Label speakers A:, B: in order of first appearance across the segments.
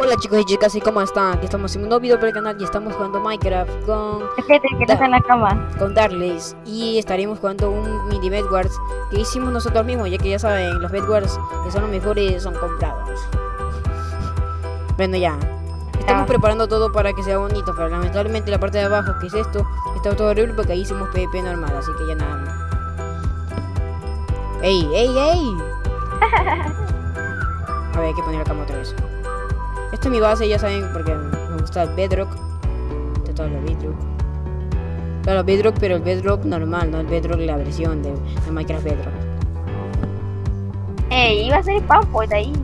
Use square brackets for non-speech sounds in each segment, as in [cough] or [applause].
A: Hola chicos y chicas, ¿y cómo están? Aquí estamos en un nuevo video para el canal y estamos jugando Minecraft con,
B: que no está en la cama.
A: con Darles y estaremos jugando un mini Bedwars que hicimos nosotros mismos, ya que ya saben, los Bedwars que son los mejores son comprados. [laughs] Bueno ya, estamos preparando todo para que sea bonito, pero lamentablemente la parte de abajo, que es esto, está todo horrible porque ahí hicimos PvP normal, así que ya nada más. ¡Ey, ey, ey! [laughs] A ver, hay que poner la cama otra vez. Esta es mi base, ya saben, porque me gusta el Bedrock. De todo lo Bedrock. Claro, Bedrock, pero el Bedrock normal, no el Bedrock la versión de, de Minecraft Bedrock.
B: Ey, iba a ser spam point ahí. [laughs]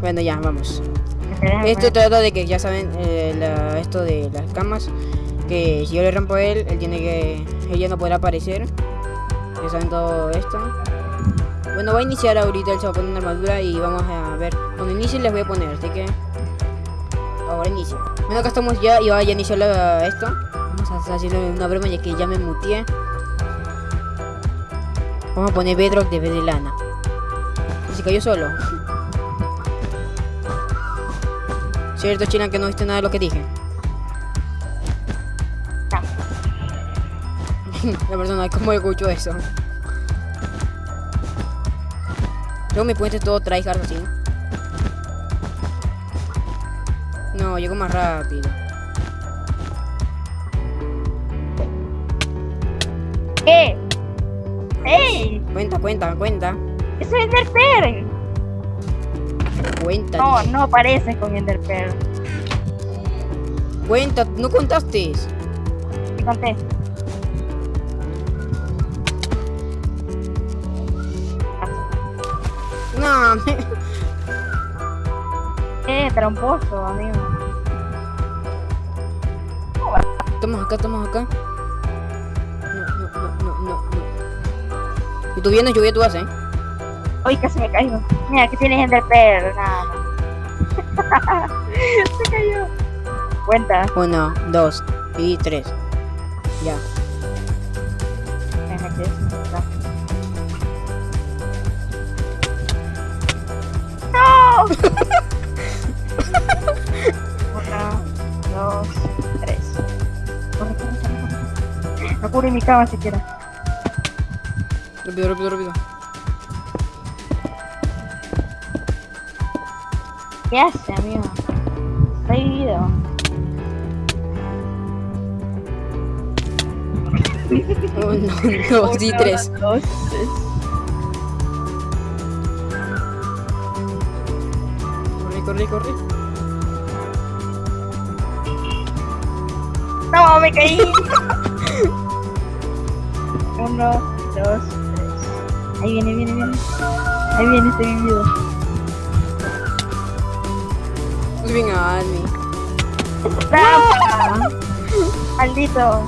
A: Bueno, ya, vamos. Esto trata de que, ya saben, eh, la- esto de las camas, que si yo le rompo a él, él tiene que, ella no podrá aparecer. Ya saben todo esto. Bueno, va a iniciar ahorita, él se va a poner una armadura y vamos a ver. Cuando inicie les voy a poner, así que... Ahora inicia. Bueno, acá estamos ya y va ya iniciar la- esto. Vamos a hacer una broma ya que ya me muteé. Vamos a poner Bedrock de de lana. Se cayó solo. Cierto, Chilan, que no viste nada de lo que dije. [laughs] La persona, ¿cómo escucho eso? Luego mi puente todo tryhard así. No, llego más rápido.
B: ¿Qué? ¡Ey!
A: Cuenta, cuenta, cuenta.
B: ¡Eso es Enderpearl!
A: Cuenta.
B: No, no aparece con Enderpearl.
A: Cuenta, no contaste.
B: Te conté.
A: No, [laughs] me-
B: Eh, tramposo, amigo.
A: estamos acá, estamos acá. No, no, no, no, no, no. Y tú vienes, lluvia tú eh.
B: Uy, casi me caigo. Mira, que tienes Enderpearl. Nada. [laughs] Se cayó. Cuenta.
A: Uno, dos y tres. Ya.
B: Cubre mi cama siquiera.
A: Rápido, rápido, rápido.
B: ¿Qué hace, amigo? Está vivido.
A: Uno, dos y tres.
B: Dos, tres.
A: Corre, corre, corre.
B: No, me caí. [laughs] Uno, dos, tres. Ahí viene, viene, viene. Ahí viene este vivido.
A: Bien, Ani.
B: ¡Trampa! Maldito.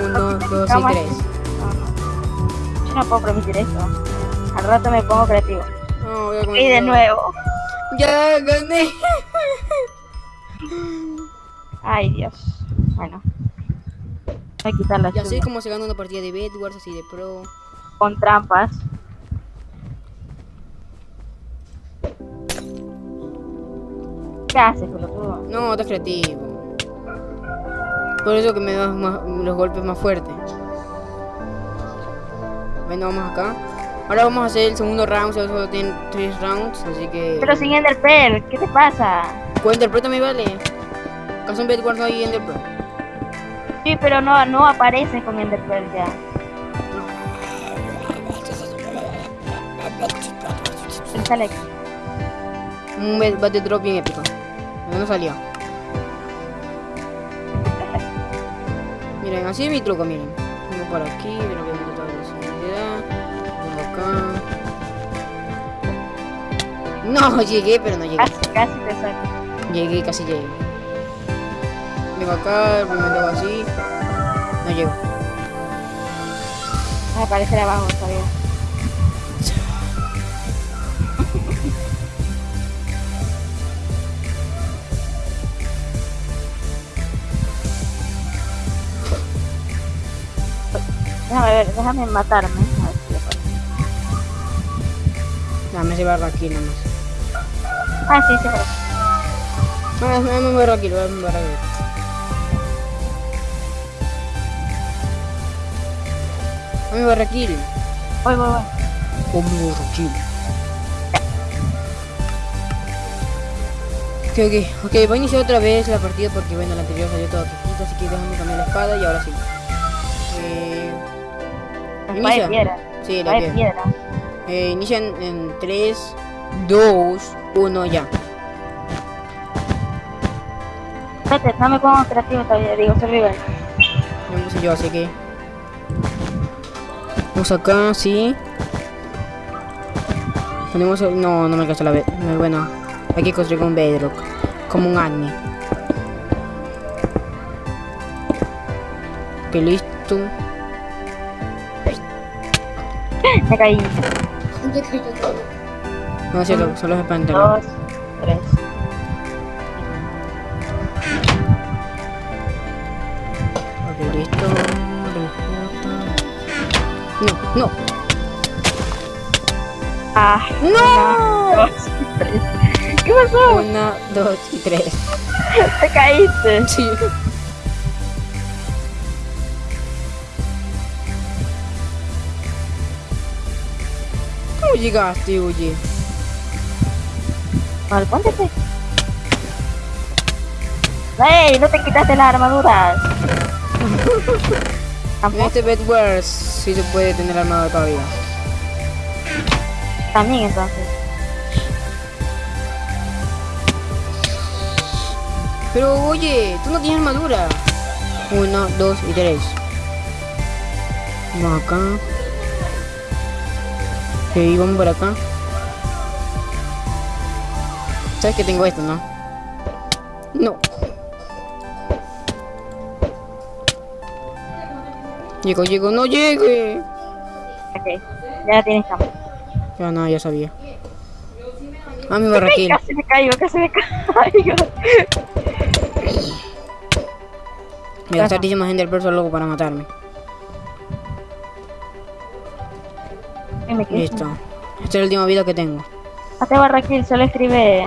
A: Uno, dos y tres.
B: No, no. Yo no puedo permitir esto. Al rato me pongo creativo.
A: No, voy a comer
B: Y de nuevo.
A: Ya gané.
B: Ay, Dios. Bueno. Voy a quitar la
A: Ya sé
B: chuma.
A: cómo se gana una partida de Bedwars así de pro.
B: Con trampas. ¿Qué haces, pelotudo?
A: No, estás creativo. Por eso que me das más- los golpes más fuertes. Bueno, vamos acá. Ahora vamos a hacer el segundo round, solo tienen tres rounds, así que...
B: Pero sin Enderpearl, ¿qué te pasa?
A: ¿Cuál interpreta me vale? ¿Acaso en Bedwars no hay Enderpearl?
B: Sí, pero no, no aparece con Enderpearl ya. Sale aquí.
A: Un battle drop bien épico. No salió. Miren, así es mi truco, miren. Vengo por aquí, pero que meto toda velocidad. Vengo acá. No, [laughs] llegué, pero no llegué.
B: Casi, casi te saco.
A: Llegué, casi llegué. Vengo acá, primero así. No llego.
B: Va a aparecer abajo todavía. Déjame ver, déjame matarme. A ver si le.
A: Déjame llevarlo aquí nomás.
B: Ah, sí, sí, pero...
A: Ah, me me barra aquí, me barra aquí. Me barra aquí.
B: Voy, voy, voy.
A: Oh, me barra aquí. Ok, ok, ok, voy a iniciar otra vez la partida porque bueno, la anterior salió todo quitito, así que déjame cambiar la espada y ahora sí. Eh, Inicia.
B: de piedra.
A: sí,
B: La
A: piedra.
B: piedra.
A: Eh, inician en 3, 2, 1, ya.
B: Espérate, no me pongo creativo todavía, digo survival.
A: No sé yo, así que. Vamos acá, sí. Ponemos. el- No, no me alcanza la vez. Bueno, hay que construir un bedrock. Como un anime. Ok, listo.
B: Me caí.
A: No, solo, solo es para.
B: Dos, tres.
A: No, no.
B: Ah,
A: ¡No!
B: dos, tres. ¿Qué pasó?
A: Una, dos y tres.
B: Te caíste.
A: Sí. ¿Cómo llegaste, oye?
B: Vale, póntete. ¡Ey! No te quitaste las armaduras. [laughs]
A: En este Bedwars sí se puede tener armado todavía.
B: también entonces.
A: Pero oye, tú no tienes armadura. Uno, dos y tres. Vamos acá. Ok, vamos por acá. ¿Sabes que tengo esto, no? No. Llego, llego, no llegue.
B: Ok, ya tienes cama.
A: Ya no, ya sabía. Ah, mi barraquín.
B: Casi me caigo, casi me caigo.
A: Me gastaste más Enderpearl solo para matarme. Listo. Esta es la última vida que tengo.
B: Hazte barra kill, solo escribe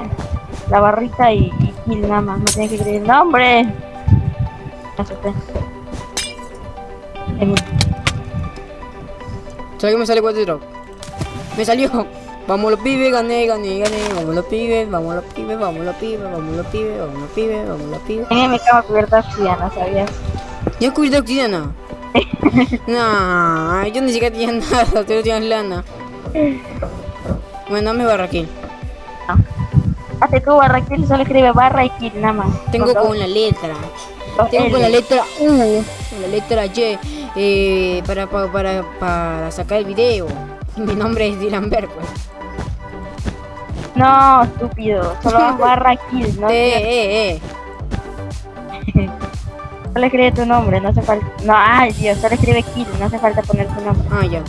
B: la barrita y, y kill nada más. No tienes que escribir nombre. Asusté.
A: ¿Sabes que me sale Water Drop? Me salió. Vamos los pibes, gané, gané, gané. Vamos los pibes, vamos los pibes, vamos los pibes, vamos los pibes, vamos los pibes, vamos los pibes.
B: Tenía mi cama cubierta de ¿sabías?
A: ¿Ya descubriste obsidiana? [laughs] no, yo ni siquiera tenía nada, [laughs] tú no tienes lana. Bueno, dame barra aquí.
B: Hazte tu barra kill, solo escribe barra y kill nada más.
A: Tengo
B: Con
A: con la letra. Tengo con la letra U, con la letra Y, eh, para, para, para, sacar el video. [laughs] Mi nombre es Dylan Berg, pues.
B: No, estúpido. Solo [laughs] barra kill, no
A: eh, eh, eh. [laughs]
B: Solo escribe tu nombre, no hace falta. No, ay Dios, solo escribe kill, no hace falta poner tu nombre.
A: Ah, ya.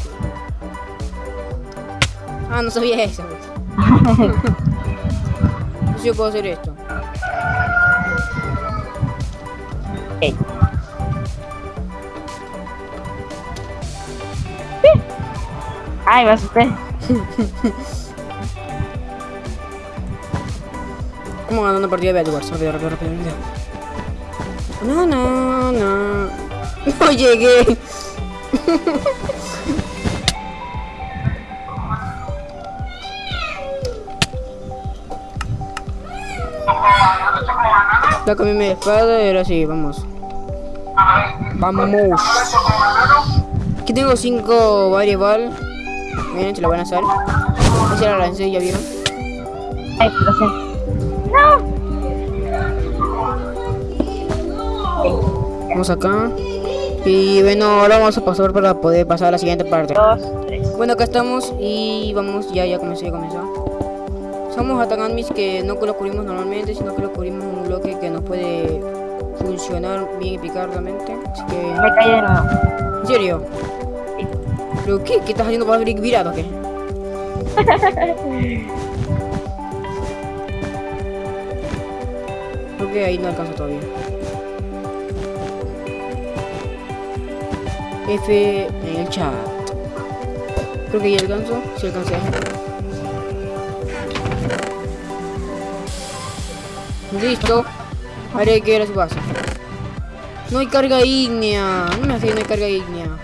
A: Ah, no sabía eso. yo puedo hacer esto.
B: Ay, me asusté.
A: Vamos ganando partida de Bedwars. Rápido, rápido, rápido, rápido. No, no, no. No llegué. La cambié mi espada y ahora sí, vamos. Vamos. Aquí tengo 5 variable. Miren, se la van a hacer. Esa la lancé, ya vieron.
B: Ay, lo siento.
A: Vamos acá. Y bueno, ahora vamos a pasar para poder pasar a la siguiente parte.
B: Dos, tres.
A: Bueno, acá estamos y vamos, ya, ya comenzó, ya comenzó. Somos Ataganmis que no lo cubrimos normalmente, sino que lo cubrimos en un bloque que nos puede funcionar bien eficazmente. Así que,
B: Me nuevo.
A: ¿en serio?
B: Sí.
A: ¿Pero qué? ¿Qué estás haciendo para abrir virado o qué? [laughs] Creo que ahí no alcanzo todavía. F en el chat. Creo que ya alcanzo. Si alcancé. Listo. Hay que ir a su base. No hay carga ígnea. No me hace que no hay carga ígnea.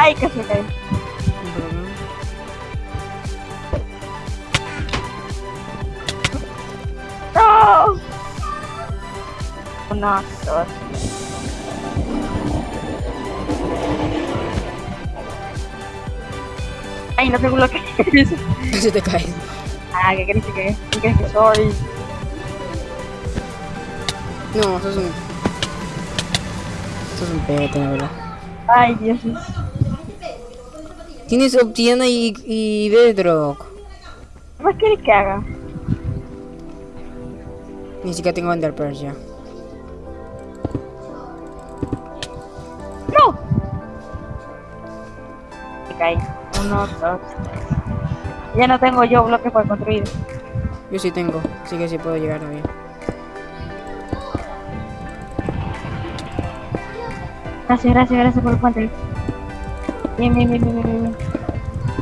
B: Ay, que se cae. No. Uno, dos. Ay, no tengo lo que [laughs]
A: Se te cae.
B: Ah, ¿qué crees que ¿Qué crees que soy?
A: No, sos un... Sos un pete, la verdad.
B: Ay, Dios.
A: Tienes obsidiana y, y bedrock.
B: ¿Qué más quieres que haga?
A: Ni siquiera tengo Ender Pearl ya.
B: ¡No! Me caí. Uno, dos, tres. Ya no tengo yo bloques para construir.
A: Yo sí tengo, así que sí puedo llegar bien.
B: Gracias, gracias, gracias por el puente. Bien, bien, bien, bien, bien, bien.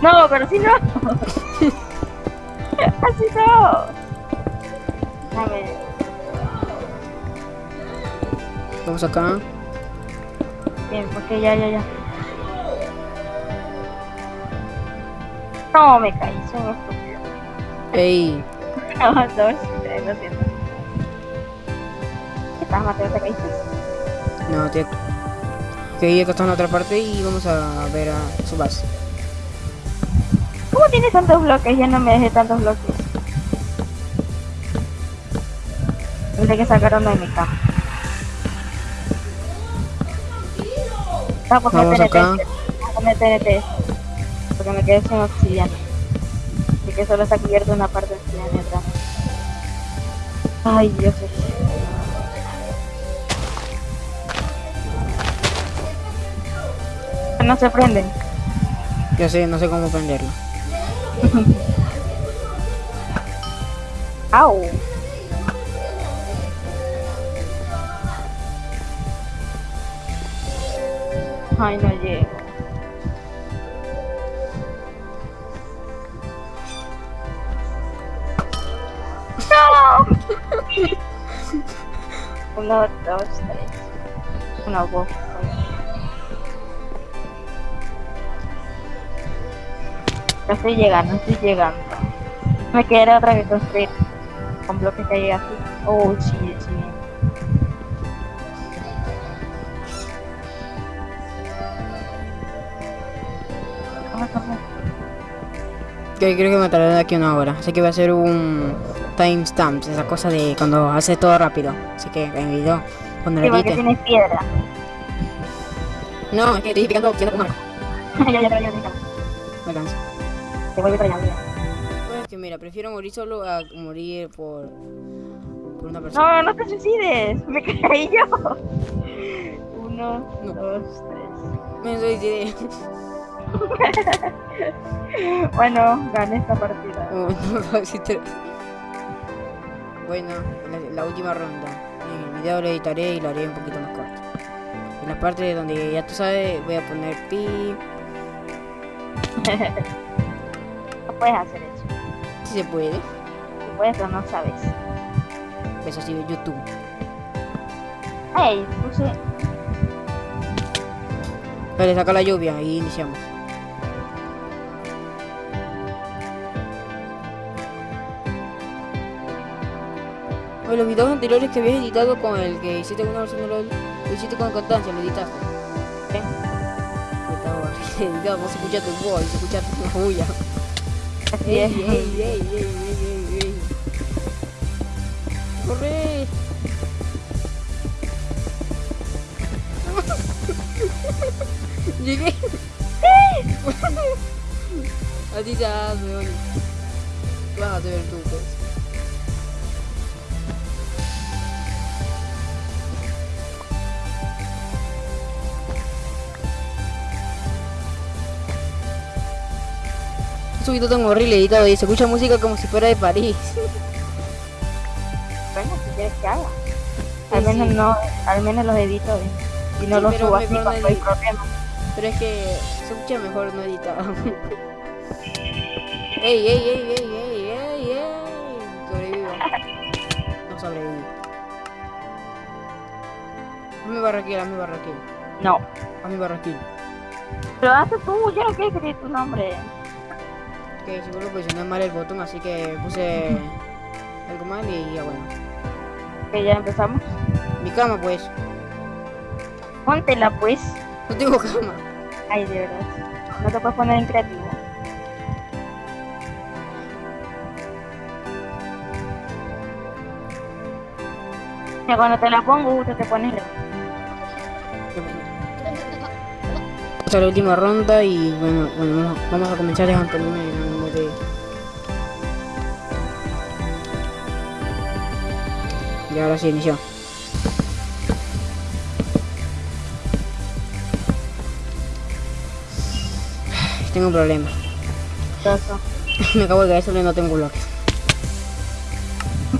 B: No, pero si no. [laughs] Así no. Dame.
A: Vamos acá.
B: Bien, porque ya, ya, ya. No, me caí, soy un estúpido.
A: Ey, [laughs]
B: No, dos, tres, lo siento. ¿Qué estás, Mateo? ¿Te caíste?
A: no, tío. Que acá está en otra parte y vamos a ver a su base.
B: ¿Cómo tienes tantos bloques? Ya no me dejé tantos bloques. Tendré que sacar uno de mi cama. Vamos a
A: Vamos
B: poner TNT. Vamos a poner TNT. Porque me quedé sin obsidiana. Así que solo está cubierto una parte de obsidiana atrás. Ay, Dios mío. No se prenden.
A: Ya sé, no sé cómo prenderlo.
B: Au. Ay, no llego. ¡No! [laughs] Uno, dos, tres. Uno, dos, Ya estoy llegando, estoy llegando. Me queda otra vez construir con bloques que hay aquí. Oh, sí, sí.
A: Que creo que me tardaré de aquí una hora. Así que voy a hacer un timestamp, esa cosa de cuando hace todo rápido. Así que en el video, cuando
B: Sí,
A: lo edite.
B: tienes piedra.
A: No, es que estoy picando opción con [laughs] marco.
B: ya, ya, ya, ya, ya.
A: Me canso.
B: Te vuelvo para allá, mira.
A: Pues es que mira, prefiero morir solo a morir por, por una persona.
B: No, no te suicides. Me caí yo. Uno,
A: No.
B: dos, tres.
A: Me suicidé. [laughs]
B: Bueno, gané esta partida. [laughs]
A: Uno, dos y tres. Bueno, la, la última ronda. En el video lo editaré y lo haré un poquito más corto. En la parte donde ya tú sabes, voy a poner pi. [laughs]
B: No puedes hacer eso.
A: Si se puede.
B: Si puedes o no sabes.
A: Eso sí, YouTube.
B: Hey, puse.
A: Vale, saca la lluvia y iniciamos. Oye, los videos anteriores que habías editado con el que hiciste una versión de LOL, lo hiciste con constancia, lo editaste. Estaba editado, tu voz, se escucha tu bulla.
B: Así
A: ¡Ey,
B: es.
A: ey, ey, ey, ey, ey, ey! ¡Corre! Llegué. Así se hace, oye. Vas a subido tan horrible editado y se escucha música como si fuera de París.
B: Bueno, si quieres que haga. Al
A: Sí,
B: menos
A: sí.
B: no, al menos los edito eh, y no los subo así
A: no
B: cuando hay
A: edit-
B: problemas.
A: Pero es que se escucha mejor no editado. [laughs] ¡Ey, ey, ey, ey, ey, ey, ey! Sobrevivo. [laughs] No sobreviví. Hazme barraquil, hazme barraquil.
B: No.
A: Hazme barraquil.
B: Pero hazte tú, yo no quiero escribir tu nombre.
A: Que seguro posicioné mal el botón, así que puse algo mal y ya bueno.
B: Que ya empezamos.
A: Mi cama, pues.
B: Póntela pues.
A: No tengo cama.
B: Ay, de verdad. No te puedes poner en creativo. Ya cuando te la pongo, tú te pones re-
A: Esta es la última ronda y bueno, bueno vamos, a comenzar dejando Y ahora sí inició. Tengo un problema.
B: todo. [laughs]
A: Me acabo de caer solo y no tengo bloques.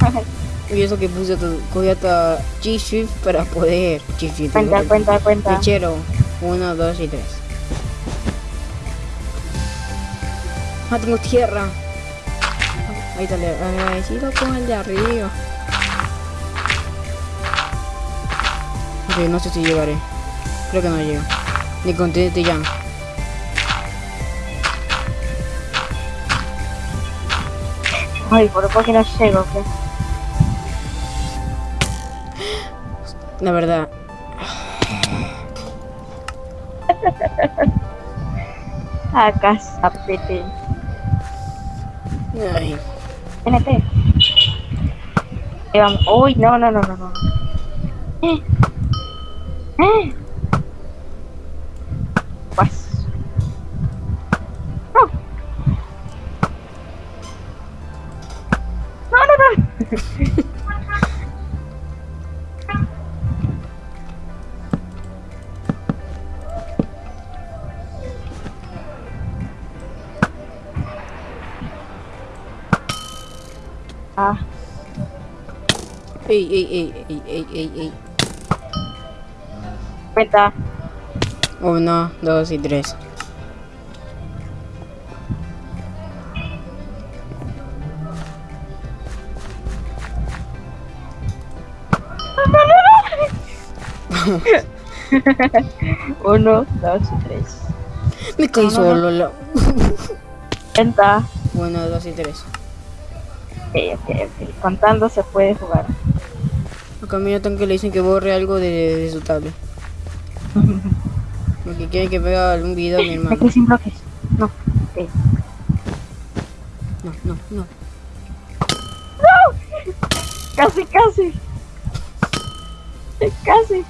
A: [laughs] Y eso que puse hasta, cogí hasta G-Shift para poder... G-Shift.
B: cuenta,
A: digo,
B: cuenta, cuenta.
A: Mechero. 1, 2 y 3. Ah, tengo tierra. Ahí está, agradecido con el de arriba. No sé si llegaré. Creo que no llego. Ni con Jam.
B: Ay, por poco que no llego, ¿qué?
A: La verdad. [laughs]
B: Acá, zapete.
A: Ay,
B: NT. Uy, no, no, no, no, no. Eh. Eh. Pues. No. No, no, no. Ah,
A: ey, ey, ey, ey, ey, ey, ey.
B: Cuenta.
A: Uno, dos y tres. [laughs]
B: Uno, dos y tres.
A: Me caí solo. La...
B: Cuenta.
A: Uno, dos y tres.
B: Ok, ok, ok. Contando se puede jugar.
A: Acá mira tan que le dicen que borre algo de, de su tablet. Porque quieren que vea algún video mi hermano.
B: quedé sin bloques. No.
A: No, no, no.
B: Casi, casi. Casi.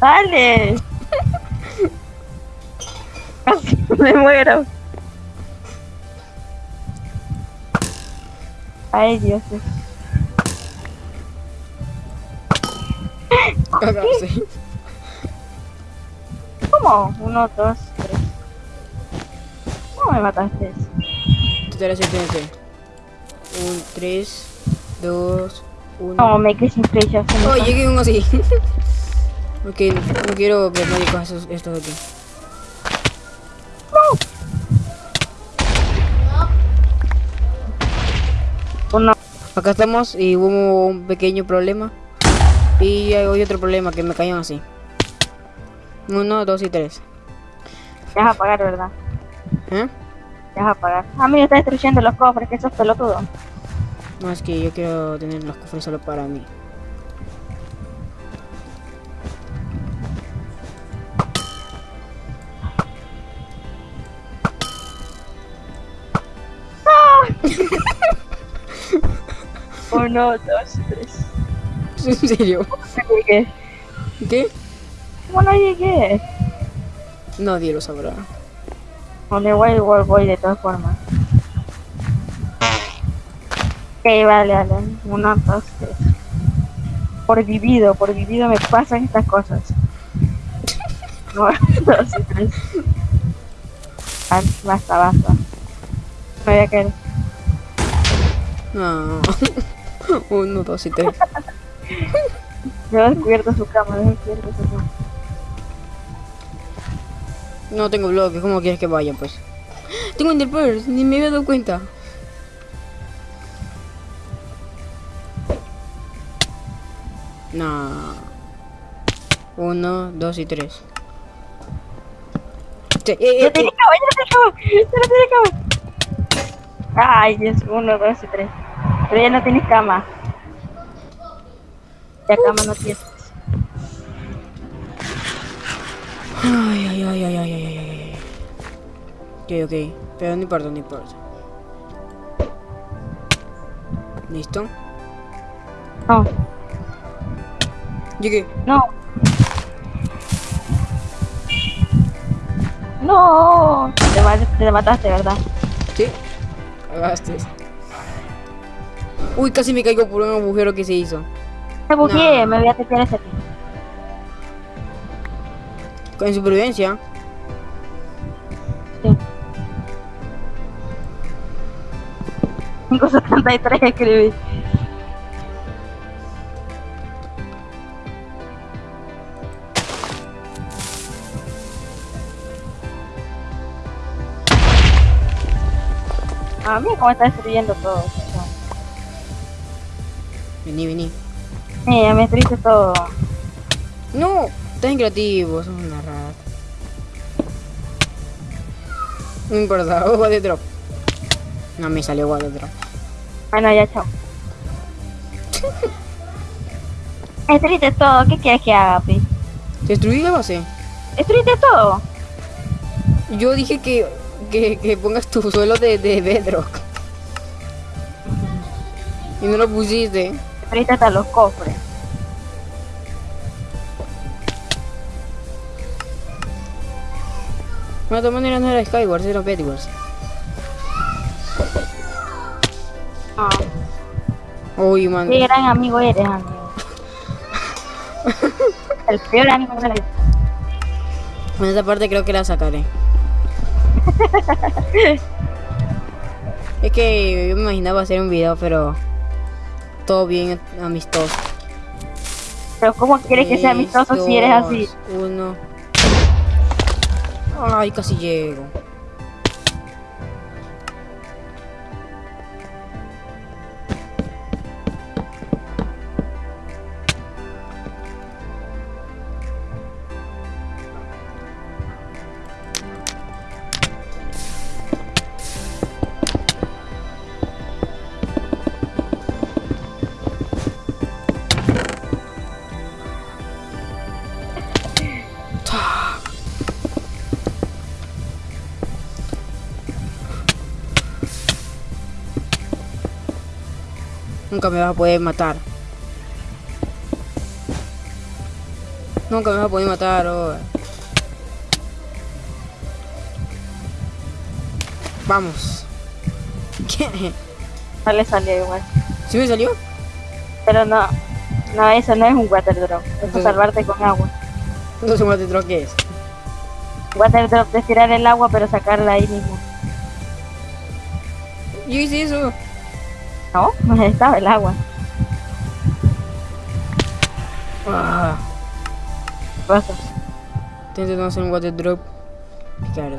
B: Dale. Casi me muero. Ay, Dios. [laughs] ¿Cómo? Uno, dos, tres. ¿Cómo me mataste?
A: El TNT. Un, tres, dos, uno.
B: No, me quedé sin flechas. me
A: Oh, llegué uno así. [laughs] ok, no quiero que nadie coja esos- estos de aquí.
B: Uno.
A: Acá estamos y hubo un pequeño problema. Y hay otro problema que me cayeron así. Uno, dos y tres.
B: Te vas a pagar, ¿verdad?
A: ¿Eh?
B: Te vas a pagar. A mí me está destruyendo los cofres, que sos pelotudo.
A: No, es que yo quiero tener los cofres solo para mí. [laughs]
B: Uno, dos, tres. [laughs]
A: ¿En serio?
B: Llegué.
A: ¿Qué?
B: ¿Cómo no llegué?
A: Nadie lo sabrá.
B: Donde voy, igual voy de todas formas. Ok, vale, vale. Uno, dos, tres. Por vivido, por vivido me pasan estas cosas. Uno, dos y tres. Basta, [laughs] basta. Me voy a caer.
A: No. Uno, dos y tres.
B: Yo descubierto su cama, descubierto su cama.
A: No tengo bloques, ¿cómo quieres que vaya pues? Tengo Enderpearls, ni me había dado cuenta. No. Uno, dos y tres. Sí, eh, eh,
B: ¡Ya tiene
A: eh.
B: cama, ya cama! Ay, Dios, uno, dos y tres. Pero ya no tienes cama. Ya cama no tienes.
A: Ay, ay, ay, ay, ay, ay, ay, ay. Ok, ok. Pero no importa, no importa. ¿Listo?
B: No,
A: Llegué.
B: no. No, te, te mataste, ¿verdad?
A: ¿Sí? Cagaste. Uy, casi me caigo por un agujero que se hizo.
B: Me bugueé,
A: No.
B: me voy a tener ese aquí.
A: Con supervivencia.
B: Sí. 573 escribí. A mí cómo está destruyendo todo.
A: Vení, vení.
B: Sí, ya me destruiste todo.
A: No, estás creativo, sos una rata. No importa, oh, the drop. No me salió the drop.
B: Bueno, ya chao. [laughs] Destruiste todo, ¿qué quieres que haga, Pi?
A: ¿Destruí la base?
B: Destruiste todo.
A: Yo dije que, que, que pongas tu suelo de, de bedrock. Y no lo pusiste.
B: Destruiste hasta los cofres.
A: Bueno, de todas maneras no era Skywars, era Bedwars.
B: Ah,
A: Uy, man.
B: qué gran amigo eres, amigo. [laughs] El peor amigo de la vida.
A: En esa parte creo que la sacaré. [laughs] es que yo me imaginaba hacer un video, pero todo bien amistoso.
B: Pero ¿cómo quieres que sea amistoso si eres así?
A: Uno. Ay, casi llego. Nunca me vas a poder matar. Nunca me vas a poder matar, oh. Vamos. [laughs] ¿Qué?
B: No le salió igual.
A: ¿Sí me salió?
B: Pero no, no, eso no es un water drop. Eso es
A: Entonces-
B: salvarte con agua.
A: No sé cuál te que es.
B: Water drop es tirar el agua pero sacarla ahí mismo.
A: Yo hice eso.
B: No, no estaba el agua.
A: Ah,
B: ¿Qué pasa?
A: intento no hacer un water drop. Ricardo.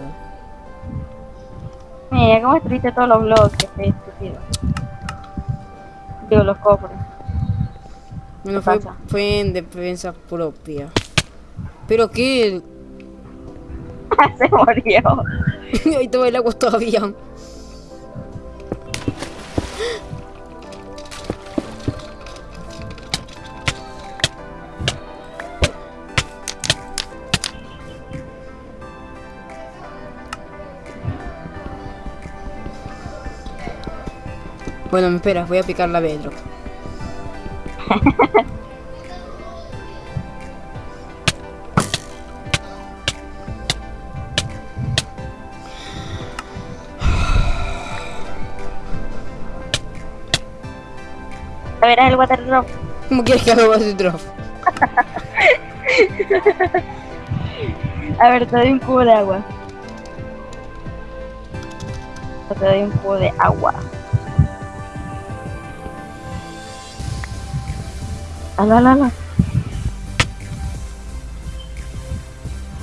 B: Mira, cómo destruiste todos los bloques, qué estúpido. Digo, los cofres.
A: Bueno,
B: ¿Qué
A: fue, fue en defensa propia. ¿Pero qué? [laughs]
B: Se murió. [laughs]
A: Ahí estaba el agua todavía. Bueno, me esperas, voy a picar la bedrock.
B: A ver, el water drop.
A: ¿Cómo quieres que haga water drop?
B: A ver, te doy un cubo de agua. Te doy un poco de agua. Ala, ala, ala.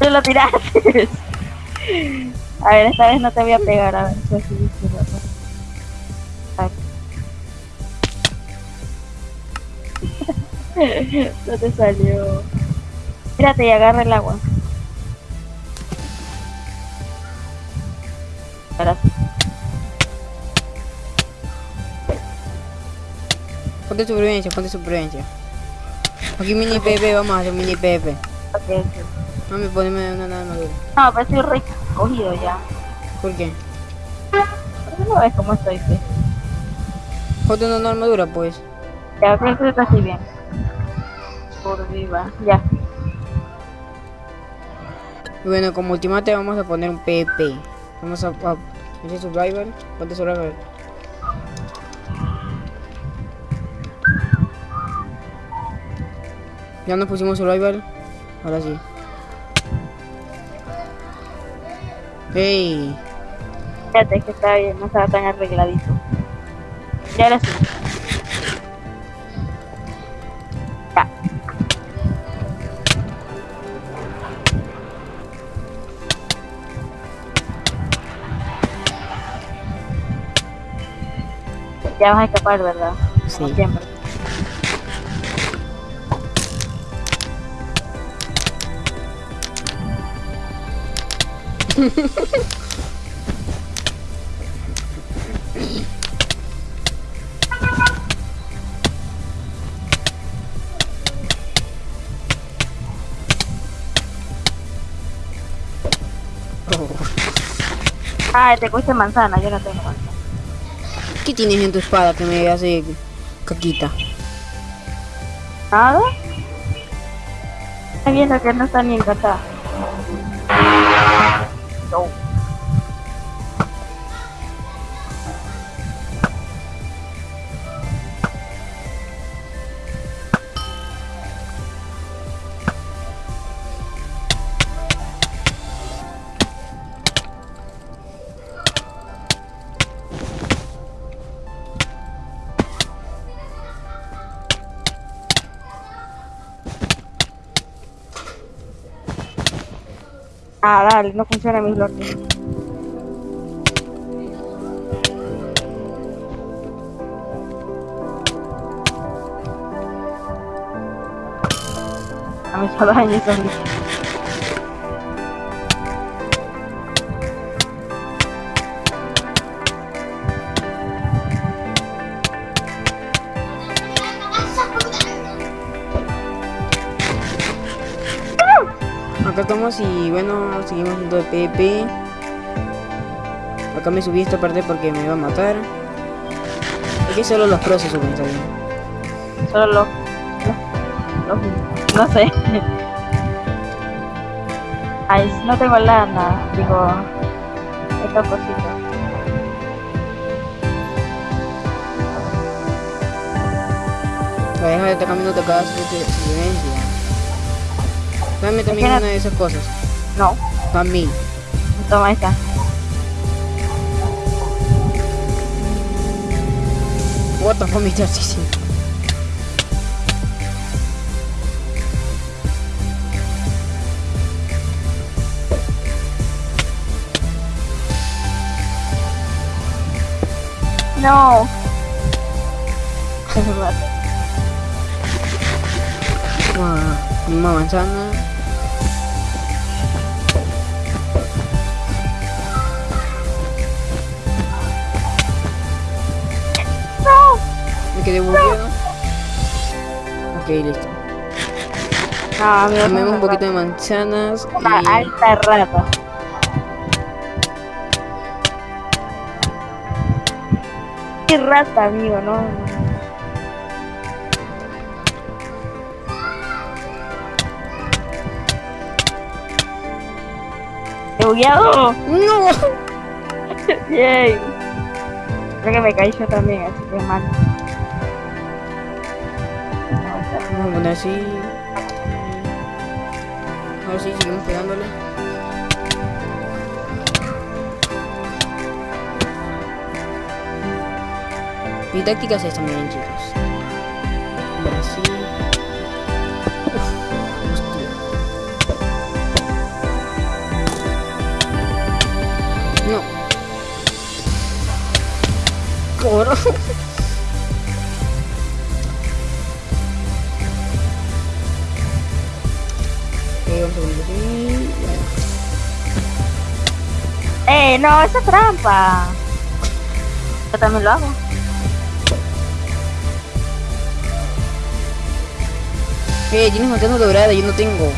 B: Tú lo tiraste. A ver, esta vez no te voy a pegar, a ver la cosa. Ay. [laughs] No te salió. Mírate y agarra el agua. Ahora sí.
A: Ponte supervivencia, ponte supervivencia. Aquí mini PP, vamos a hacer mini PP.
B: Ok, ok.
A: Mami, poneme una nada madura.
B: No, pero estoy re cogido ya.
A: ¿Por qué?
B: ¿Por qué no ves cómo estoy? pues?
A: Ponte una armadura, pues.
B: Ya, creo que está así bien. Por viva. Ya.
A: Bueno, como ultimate vamos a poner un PP. Vamos a... a ese survival. Ponte survival. Ya nos pusimos survival. Ahora sí. Hey.
B: Fíjate que está bien, no estaba tan arregladito. Ya ahora sí. Ya. Ya vas a escapar, ¿verdad? Como
A: Sí.
B: siempre. Ah, te cuesta manzana, yo no tengo manzana.
A: ¿Qué tienes en tu espada que me hace caquita?
B: ¿Nada? Estoy viendo que no está ni encantada. No. Ah, dale, no funciona mi blog. A mí solo daño
A: y bueno, seguimos haciendo de PP. Acá me subí esta parte porque me va a matar. Aquí solo los pros se suben, está bien.
B: Solo los, los- no sé. Ay, no tengo lana, digo, esta cosita.
A: La deja de estar cambiando cada silencio. Dame también una de esas cosas.
B: No,
A: A mí.
B: toma esta.
A: What the fuck estás diciendo?
B: No. Se me
A: quedé bugueado. Ok, listo.
B: No, amigo.
A: Comemos un poquito de manzanas
B: Una
A: y...
B: alta rata. Qué rata, amigo, no. ¡He bugueado!
A: ¡No! [laughs]
B: ¡Yay! Creo que me caí yo también, así que mal.
A: A poner así. Ahora sí, seguimos pegándole. Mi táctica es esta, miren chicos. Brasil. Uf, hostia. No. Coro.
B: ¡Eh, no! ¡Esa es trampa! Yo también lo hago.
A: Eh, tienes manzana dorada, yo no tengo.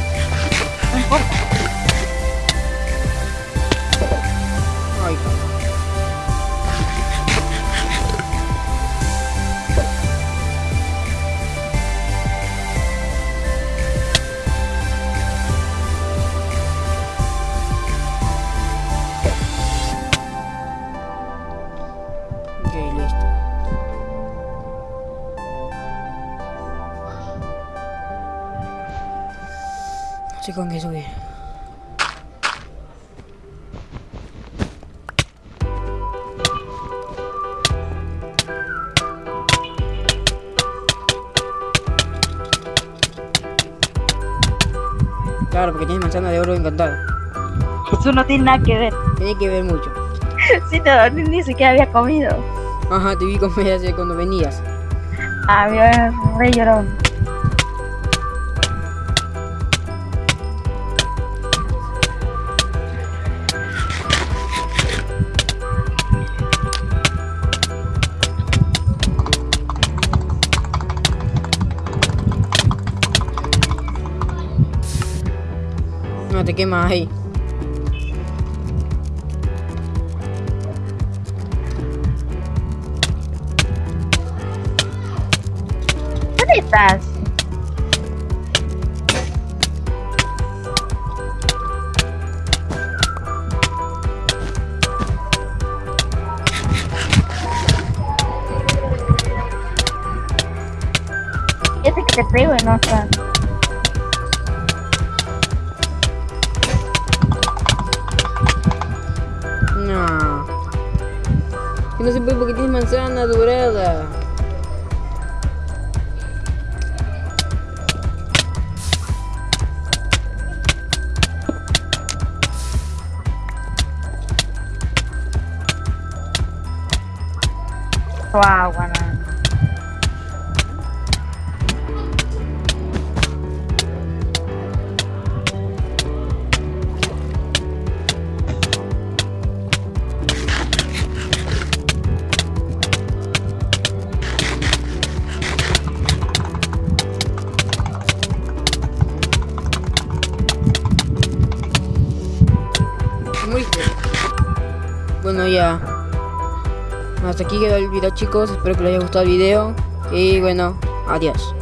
A: Con qué subir. Claro, porque tienes manzana de oro encantada.
B: Eso no tiene nada que ver.
A: Tiene que ver mucho. [laughs]
B: Sí, no, ni, ni siquiera había comido.
A: Ajá, te vi comer hace cuando venías.
B: Había re llorón.
A: No te quemas ahí.
B: ¿Dónde estás? Este que te pego y no está.
A: Moriste. Bueno, ya. Hasta aquí quedó el video, chicos. Espero que les haya gustado el video. Y bueno, adiós.